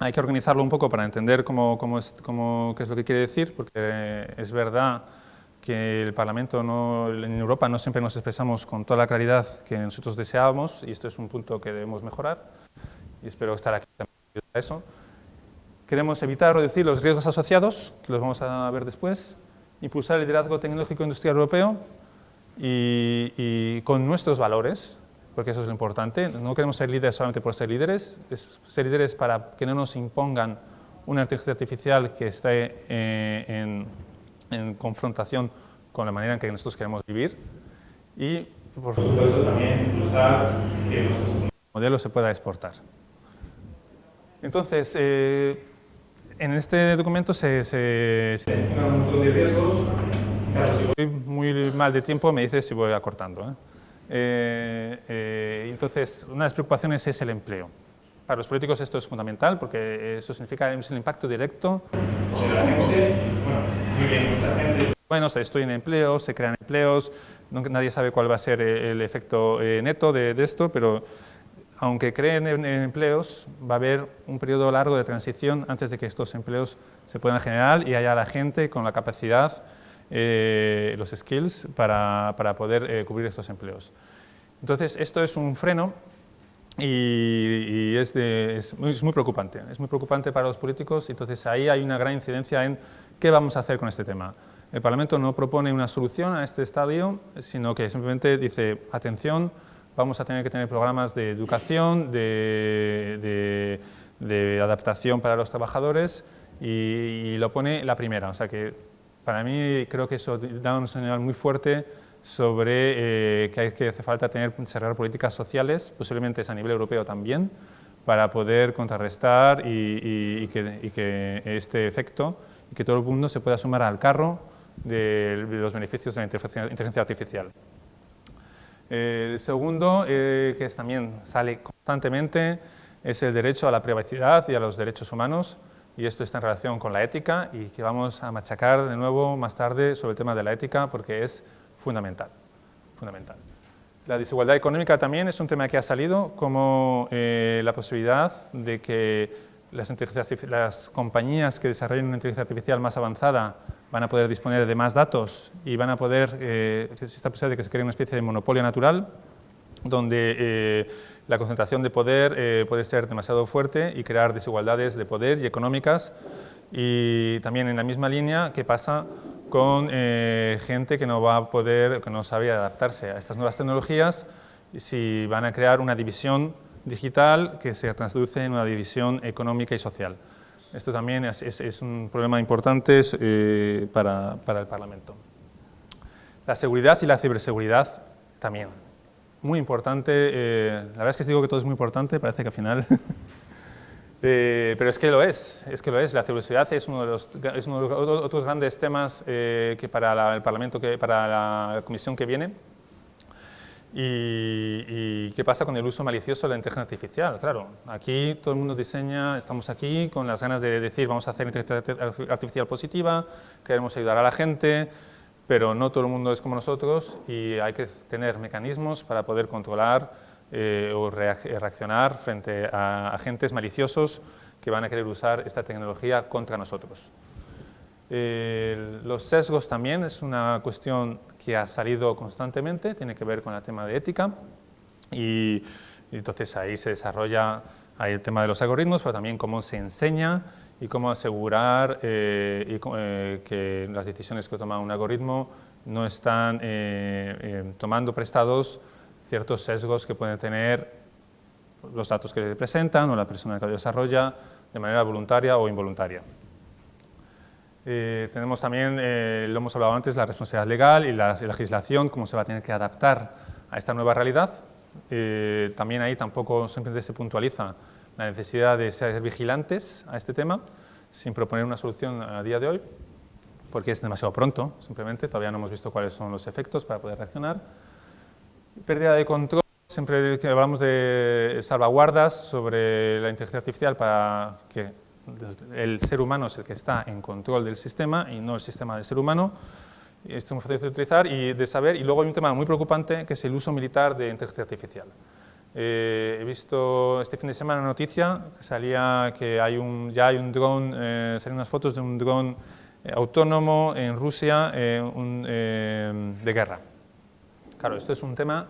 hay que organizarlo un poco para entender cómo, cómo es, cómo, qué es lo que quiere decir, porque es verdad que el Parlamento no, en Europa no siempre nos expresamos con toda la claridad que nosotros deseábamos, y esto es un punto que debemos mejorar, y espero estar aquí también para eso. Queremos evitar o reducir los riesgos asociados, que los vamos a ver después, impulsar el liderazgo tecnológico industrial europeo y, con nuestros valores, porque eso es lo importante. No queremos ser líderes solamente por ser líderes, es ser líderes para que no nos impongan una inteligencia artificial que esté eh, en, en, confrontación con la manera en que nosotros queremos vivir y, por supuesto, también impulsar que el modelo se pueda exportar. Entonces, eh, en este documento se, se, se un montón de riesgos. Claro, si voy muy mal de tiempo, me dices si voy acortando. ¿eh? Eh, eh, entonces, una de las preocupaciones es el empleo. Para los políticos esto es fundamental porque eso significa es el impacto directo. Bueno, se destruyen empleos, se crean empleos, nadie sabe cuál va a ser el efecto neto de, de esto, pero aunque creen en, empleos, va a haber un periodo largo de transición antes de que estos empleos se puedan generar y haya la gente con la capacidad, eh, los skills para, para poder eh, cubrir estos empleos. Entonces, esto es un freno y, es, es, muy, es, muy, preocupante. Es muy preocupante para los políticos, entonces ahí hay una gran incidencia en qué vamos a hacer con este tema. El Parlamento no propone una solución a este estadio, sino que simplemente dice, atención, vamos a tener que tener programas de educación, de, adaptación para los trabajadores y, lo pone la primera. O sea que para mí creo que eso da un señal muy fuerte sobre eh, que, hay, que hace falta tener, desarrollar políticas sociales, posiblemente es a nivel europeo también, para poder contrarrestar y, que, este efecto y que todo el mundo se pueda sumar al carro de, los beneficios de la inteligencia artificial. El segundo, eh, que también sale constantemente, es el derecho a la privacidad y a los derechos humanos, y esto está en relación con la ética y que vamos a machacar de nuevo más tarde sobre el tema de la ética porque es fundamental. fundamental. La desigualdad económica también es un tema que ha salido como eh, la posibilidad de que las, las compañías que desarrollen una inteligencia artificial más avanzada van a poder disponer de más datos y van a poder, eh, existe posibilidad de que se cree una especie de monopolio natural donde eh, la concentración de poder eh, puede ser demasiado fuerte y crear desigualdades de poder y económicas y también en la misma línea que pasa con eh, gente que no va a poder, que no sabe adaptarse a estas nuevas tecnologías si van a crear una división digital que se traduce en una división económica y social. Esto también es, un problema importante eh, para, el Parlamento. La seguridad y la ciberseguridad también. Muy importante, eh, la verdad es que digo que todo es muy importante, parece que al final... Eh, pero es que lo es, es que lo es. La ciberseguridad es uno de los, es uno de los otros grandes temas que para el Parlamento, que, para la comisión que viene, ¿Y, qué pasa con el uso malicioso de la inteligencia artificial? Claro, aquí todo el mundo diseña, estamos aquí con las ganas de decir vamos a hacer inteligencia artificial positiva, queremos ayudar a la gente, pero no todo el mundo es como nosotros y hay que tener mecanismos para poder controlar eh, o reaccionar frente a agentes maliciosos que van a querer usar esta tecnología contra nosotros. Los sesgos también es una cuestión que ha salido constantemente, tiene que ver con el tema de ética y, entonces ahí se desarrolla el tema de los algoritmos, pero también cómo se enseña y cómo asegurar eh, eh, que las decisiones que toma un algoritmo no están eh, tomando prestados ciertos sesgos que pueden tener los datos que le presentan o la persona que lo desarrolla de manera voluntaria o involuntaria. Eh, tenemos también, eh, lo hemos hablado antes, la responsabilidad legal y la, legislación, cómo se va a tener que adaptar a esta nueva realidad. Eh, también ahí tampoco siempre se puntualiza la necesidad de ser vigilantes a este tema, sin proponer una solución a día de hoy, porque es demasiado pronto, simplemente, todavía no hemos visto cuáles son los efectos para poder reaccionar. Pérdida de control, siempre que hablamos de salvaguardas sobre la inteligencia artificial para que el ser humano es el que está en control del sistema y no el sistema del ser humano. Esto es muy fácil de utilizar y de saber. Y luego hay un tema muy preocupante que es el uso militar de inteligencia artificial. Eh, he visto este fin de semana una noticia que salía que hay un, ya hay un dron, eh, salían unas fotos de un dron eh, autónomo en Rusia de guerra. Claro, esto es un tema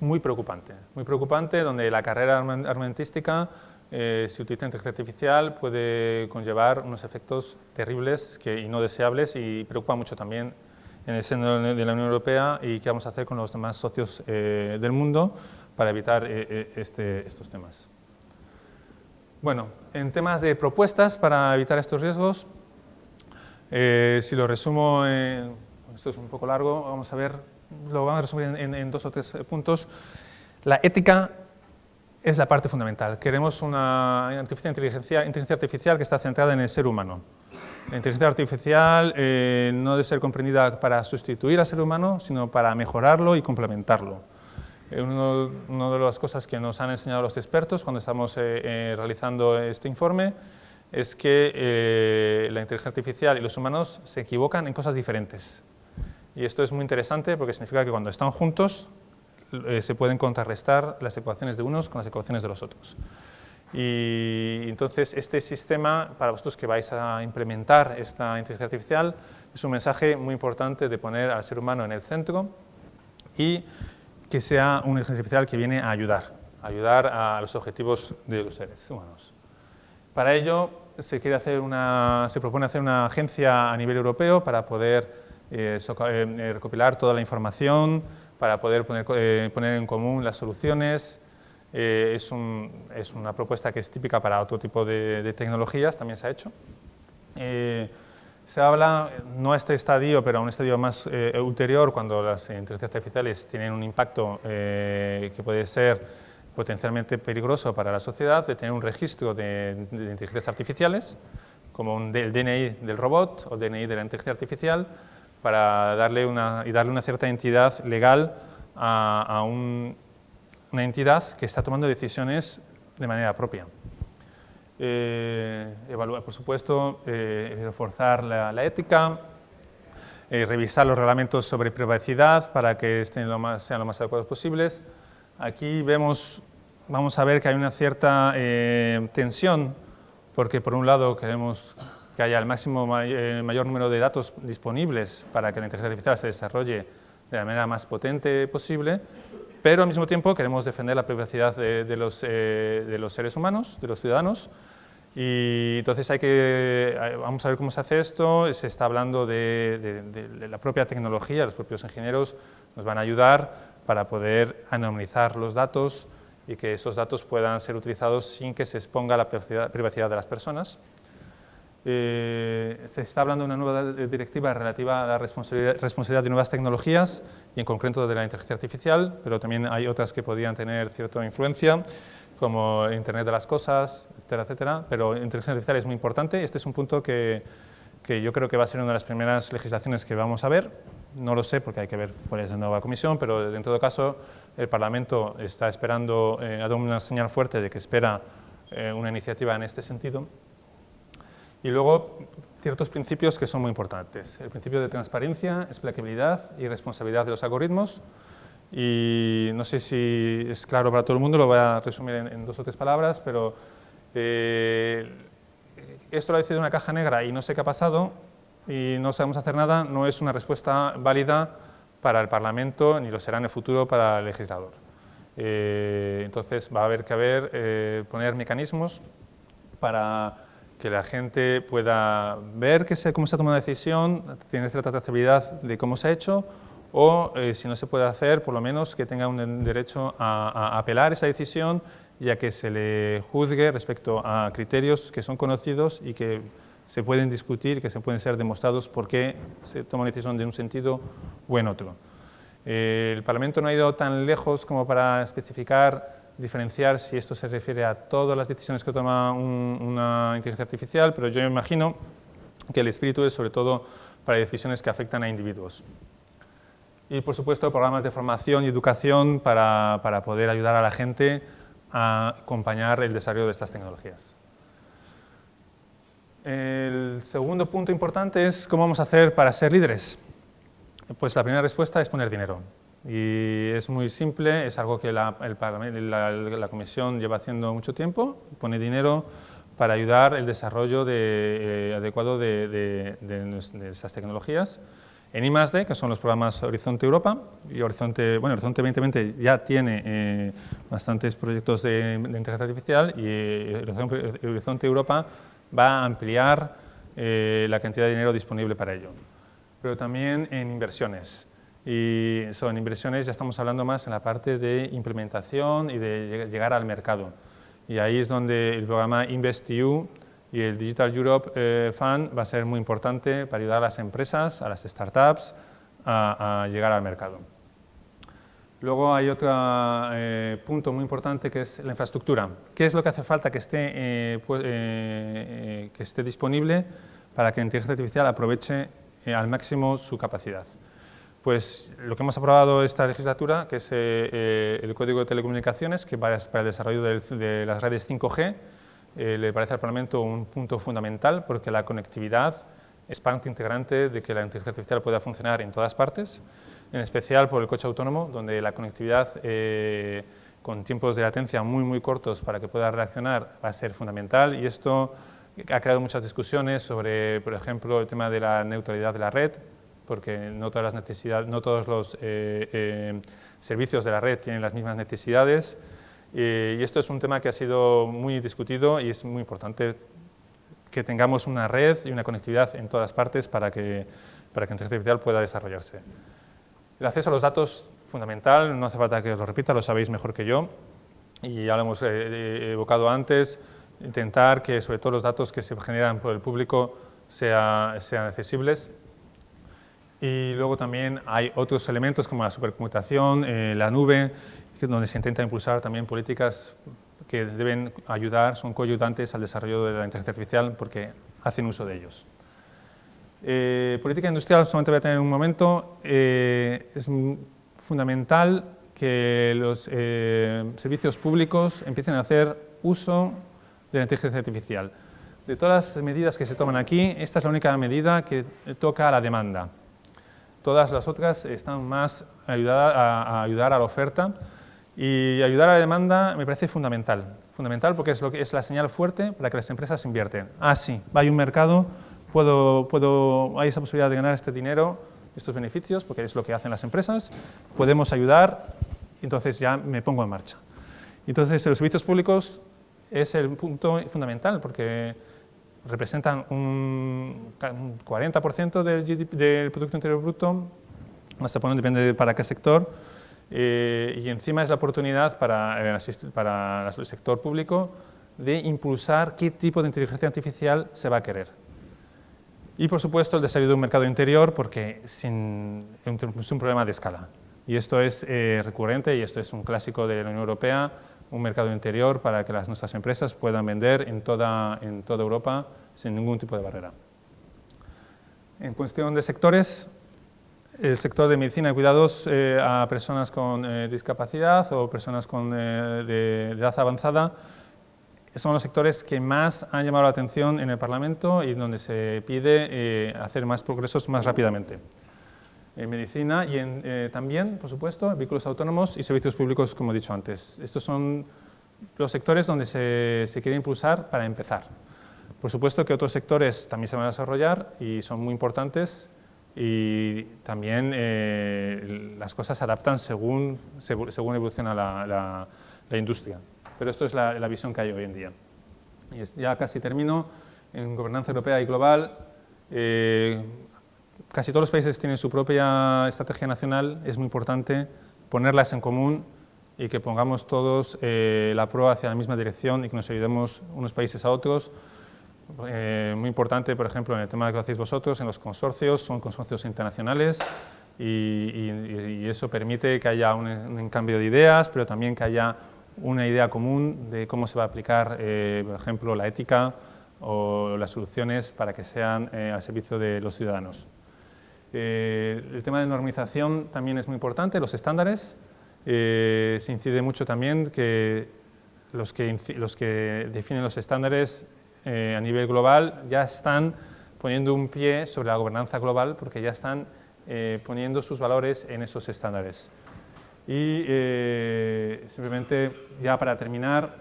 muy preocupante, muy preocupante donde la carrera armamentística si utiliza inteligencia artificial puede conllevar unos efectos terribles que, y no deseables y preocupa mucho también en el seno de la Unión Europea y qué vamos a hacer con los demás socios del mundo para evitar eh, eh, este, estos temas. Bueno, en temas de propuestas para evitar estos riesgos, eh, si lo resumo, esto es un poco largo, vamos a ver, lo vamos a resumir en, dos o tres puntos. La ética es la parte fundamental. Queremos una inteligencia, inteligencia artificial que está centrada en el ser humano. La inteligencia artificial no debe ser comprendida para sustituir al ser humano, sino para mejorarlo y complementarlo. Eh, una de las cosas que nos han enseñado los expertos cuando estamos eh, eh, realizando este informe es que la inteligencia artificial y los humanos se equivocan en cosas diferentes. Y esto es muy interesante porque significa que cuando están juntos se pueden contrarrestar las ecuaciones de unos con las ecuaciones de los otros. Y entonces este sistema, para vosotros que vais a implementar esta inteligencia artificial, es un mensaje muy importante de poner al ser humano en el centro y que sea un inteligencia artificial que viene a ayudar, a ayudar a los objetivos de los seres humanos. Para ello se, quiere hacer una, se propone hacer una agencia a nivel europeo para poder eh, eh, recopilar toda la información, para poder poner, eh, poner en común las soluciones. Es, un, es, una propuesta que es típica para otro tipo de, de tecnologías, también se ha hecho. Se habla, no a este estadio, pero a un estadio más eh, ulterior, cuando las inteligencias artificiales tienen un impacto eh, que puede ser potencialmente peligroso para la sociedad, de tener un registro de, inteligencias artificiales, como un, el DNI del robot o DNI de la inteligencia artificial, para darle una, y darle una cierta entidad legal a, una entidad que está tomando decisiones de manera propia. Eh, evaluar, por supuesto, eh, reforzar la, ética, eh, revisar los reglamentos sobre privacidad para que estén lo más, sean lo más adecuados posibles. Aquí vemos, vamos a ver que hay una cierta tensión, porque por un lado queremos que haya el máximo mayor número de datos disponibles para que la inteligencia artificial se desarrolle de la manera más potente posible, pero al mismo tiempo queremos defender la privacidad de, los, eh, de, los, seres humanos, de los ciudadanos, y entonces hay que, vamos a ver cómo se hace esto, se está hablando de, de, la propia tecnología, los propios ingenieros nos van a ayudar para poder anonimizar los datos y que esos datos puedan ser utilizados sin que se exponga la privacidad de las personas. Eh, se está hablando de una nueva directiva relativa a la responsabilidad, de nuevas tecnologías y en concreto de la inteligencia artificial, pero también hay otras que podrían tener cierta influencia, como Internet de las cosas, etcétera, etcétera, pero inteligencia artificial es muy importante. Este es un punto que, que yo creo que va a ser una de las primeras legislaciones que vamos a ver. No lo sé porque hay que ver cuál es la nueva comisión, pero en todo caso el Parlamento está esperando, eh, ha dado una señal fuerte de que espera eh, una iniciativa en este sentido y luego ciertos principios que son muy importantes. El principio de transparencia, explicabilidad y responsabilidad de los algoritmos. Y no sé si es claro para todo el mundo, lo voy a resumir en, dos o tres palabras, pero eh, esto lo ha decidido una caja negra y no sé qué ha pasado y no sabemos hacer nada, no es una respuesta válida para el Parlamento ni lo será en el futuro para el legislador. Eh, entonces va a haber que haber, eh, poner mecanismos para que la gente pueda ver que cómo se ha tomado una decisión, tiene cierta trazabilidad de cómo se ha hecho, o eh, si no se puede hacer, por lo menos que tenga un derecho a, apelar esa decisión y a que se le juzgue respecto a criterios que son conocidos y que se pueden discutir, que se pueden ser demostrados por qué se toma una decisión de un sentido o en otro. Eh, el Parlamento no ha ido tan lejos como para especificar diferenciar si esto se refiere a todas las decisiones que toma una inteligencia artificial, pero yo imagino que el espíritu es sobre todo para decisiones que afectan a individuos. Y por supuesto programas de formación y educación para, para poder ayudar a la gente a acompañar el desarrollo de estas tecnologías. El segundo punto importante es cómo vamos a hacer para ser líderes. Pues la primera respuesta es poner dinero. Y es muy simple, es algo que la, la, Comisión lleva haciendo mucho tiempo, pone dinero para ayudar el desarrollo eh, adecuado de, esas tecnologías. En I+.D., que son los programas Horizonte Europa, y Horizonte, bueno, Horizonte 2020 ya tiene eh, bastantes proyectos de, inteligencia artificial y eh, Horizonte Europa va a ampliar eh, la cantidad de dinero disponible para ello. Pero también en inversiones. Y son inversiones, ya estamos hablando más en la parte de implementación y de llegar al mercado. Y ahí es donde el programa InvestEU y el Digital Europe eh, Fund va a ser muy importante para ayudar a las empresas, a las startups, a llegar al mercado. Luego hay otro eh, punto muy importante que es la infraestructura. ¿Qué es lo que hace falta que esté, eh, pues, que esté disponible para que la inteligencia artificial aproveche al máximo su capacidad? Pues lo que hemos aprobado esta legislatura, que es el Código de Telecomunicaciones, que para, para el desarrollo de, las redes 5G, le parece al Parlamento un punto fundamental porque la conectividad es parte integrante de que la inteligencia artificial pueda funcionar en todas partes en especial por el coche autónomo, donde la conectividad eh, con tiempos de latencia muy, muy cortos para que pueda reaccionar va a ser fundamental. Y esto ha creado muchas discusiones sobre, por ejemplo, el tema de la neutralidad de la red, porque no, todas las necesidades, no todos los eh, eh, servicios de la red tienen las mismas necesidades y esto es un tema que ha sido muy discutido y es muy importante que tengamos una red y una conectividad en todas partes para que, para que la inteligencia artificial pueda desarrollarse. El acceso a los datos, fundamental, no hace falta que lo repita, lo sabéis mejor que yo, y ya lo hemos eh, eh, evocado antes, intentar que sobre todo los datos que se generan por el público sean accesibles. Y luego también hay otros elementos como la supercomputación, eh, la nube, donde se intenta impulsar también políticas que deben ayudar, son coayudantes al desarrollo de la inteligencia artificial porque hacen uso de ellos. Eh, política industrial, solamente voy a tener un momento, eh, es fundamental que los eh, servicios públicos empiecen a hacer uso de la inteligencia artificial. De todas las medidas que se toman aquí, esta es la única medida que toca a la demanda. Todas las otras están más ayudadas a, ayudar a la oferta y ayudar a la demanda me parece fundamental. Fundamental porque es, lo que, es la señal fuerte para que las empresas invierten. Ah, sí, hay un mercado, puedo, puedo, hay esa posibilidad de ganar este dinero, estos beneficios, porque es lo que hacen las empresas, podemos ayudar, entonces ya me pongo en marcha. Entonces, los servicios públicos es el punto fundamental, porque representan un 40% del, del Producto Interior Bruto, hasta poner depende para qué sector, eh, y encima es la oportunidad para, para el sector público de impulsar qué tipo de inteligencia artificial se va a querer. Y por supuesto el desarrollo de un mercado interior porque sin, es un problema de escala. Y esto es eh, recurrente y esto es un clásico de la Unión Europea, un mercado interior para que las, nuestras empresas puedan vender en toda, en toda Europa sin ningún tipo de barrera. En cuestión de sectores, el sector de medicina y cuidados eh, a personas con eh, discapacidad o personas con, de edad avanzada son los sectores que más han llamado la atención en el Parlamento y donde se pide eh, hacer más progresos más rápidamente. En medicina y en, eh, también, por supuesto, vehículos autónomos y servicios públicos, como he dicho antes. Estos son los sectores donde se, se quiere impulsar para empezar. Por supuesto que otros sectores también se van a desarrollar y son muy importantes y también eh, las cosas se adaptan según, según evoluciona la, la industria pero esto es la, visión que hay hoy en día. Y ya casi termino, en gobernanza europea y global, eh, casi todos los países tienen su propia estrategia nacional, es muy importante ponerlas en común y que pongamos todos eh, la prueba hacia la misma dirección y que nos ayudemos unos países a otros. Eh, muy importante, por ejemplo, en el tema que hacéis vosotros, en los consorcios, son consorcios internacionales y, eso permite que haya un, un cambio de ideas, pero también que haya una idea común de cómo se va a aplicar, eh, por ejemplo, la ética o las soluciones para que sean eh, al servicio de los ciudadanos. Eh, el tema de normalización también es muy importante, los estándares. se incide mucho también que los que, los que definen los estándares a nivel global ya están poniendo un pie sobre la gobernanza global porque ya están poniendo sus valores en esos estándares. Y simplemente ya para terminar,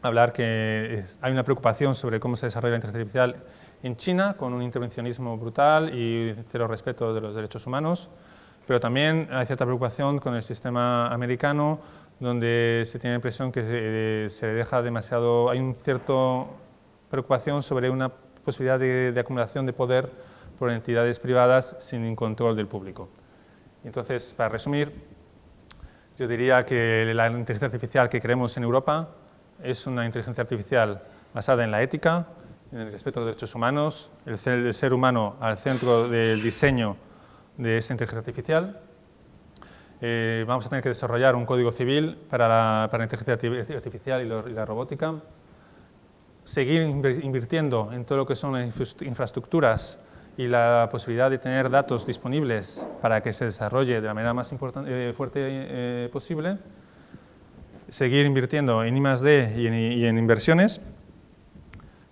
hablar que hay una preocupación sobre cómo se desarrolla la inteligencia artificial en China, con un intervencionismo brutal y cero respeto de los derechos humanos, pero también hay cierta preocupación con el sistema americano, donde se tiene la impresión que se, le deja demasiado, hay una cierta preocupación sobre una posibilidad de, acumulación de poder por entidades privadas sin control del público. Entonces, para resumir, yo diría que la inteligencia artificial que creemos en Europa es una inteligencia artificial basada en la ética, en el respeto a los derechos humanos, el ser, humano al centro del diseño de esa inteligencia artificial. Eh, vamos a tener que desarrollar un código civil para la, para inteligencia artificial y, la robótica. Seguir invirtiendo en todo lo que son las infraestructuras y la posibilidad de tener datos disponibles para que se desarrolle de la manera más eh, fuerte eh, posible seguir invirtiendo en I+.D. y y en inversiones.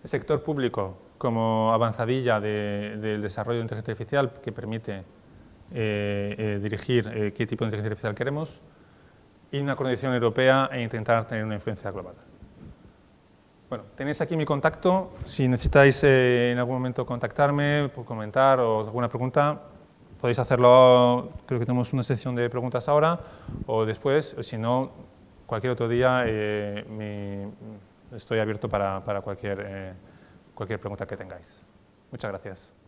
El sector público como avanzadilla del desarrollo de inteligencia artificial que permite eh, eh, dirigir eh, qué tipo de inteligencia artificial queremos y una coordinación europea e intentar tener una influencia global. Bueno, tenéis aquí mi contacto. Si necesitáis en algún momento contactarme, por comentar o alguna pregunta, podéis hacerlo, creo que tenemos una sección de preguntas ahora o después, o si no, cualquier otro día eh, estoy abierto para, cualquier, eh, cualquier pregunta que tengáis. Muchas gracias.